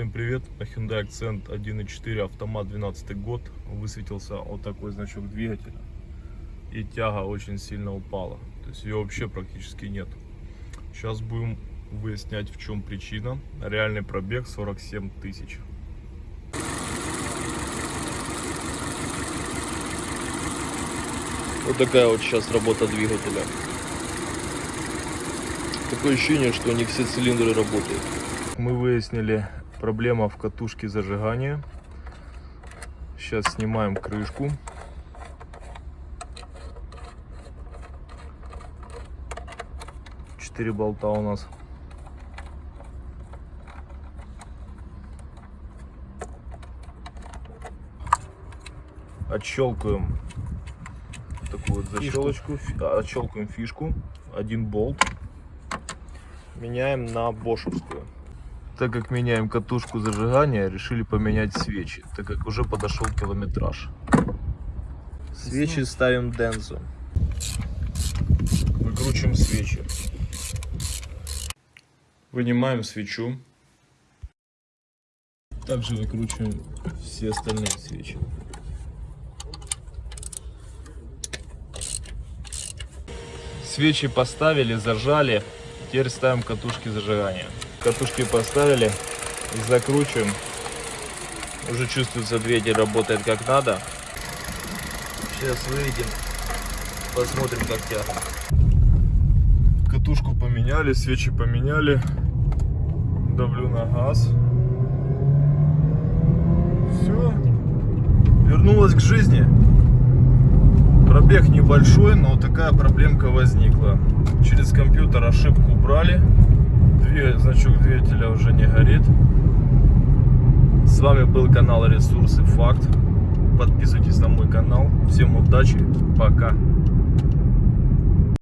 Всем привет! На Hyundai Accent 1.4 автомат 12 год высветился вот такой значок двигателя и тяга очень сильно упала. То есть ее вообще практически нет. Сейчас будем выяснять в чем причина. Реальный пробег 47 тысяч. Вот такая вот сейчас работа двигателя. Такое ощущение, что не все цилиндры работают. Мы выяснили проблема в катушке зажигания. Сейчас снимаем крышку. Четыре болта у нас. Отщелкиваем такую вот защелочку, а, отщелкиваем фишку, один болт, меняем на бошевскую. Так как меняем катушку зажигания, решили поменять свечи, так как уже подошел километраж. Свечи ставим Дензу. Выкручиваем свечи. Вынимаем свечу. Также выкручиваем все остальные свечи. Свечи поставили, зажали. Теперь ставим катушки зажигания. Катушки поставили, закручиваем. Уже чувствуется двигатель работает как надо. Сейчас выйдем, посмотрим как тяга. Катушку поменяли, свечи поменяли. Давлю на газ. Все. Вернулась к жизни. Пробег небольшой, но такая проблемка возникла. Через компьютер ошибку убрали. Значок двигателя уже не горит. С вами был канал Ресурсы Факт. Подписывайтесь на мой канал. Всем удачи. Пока.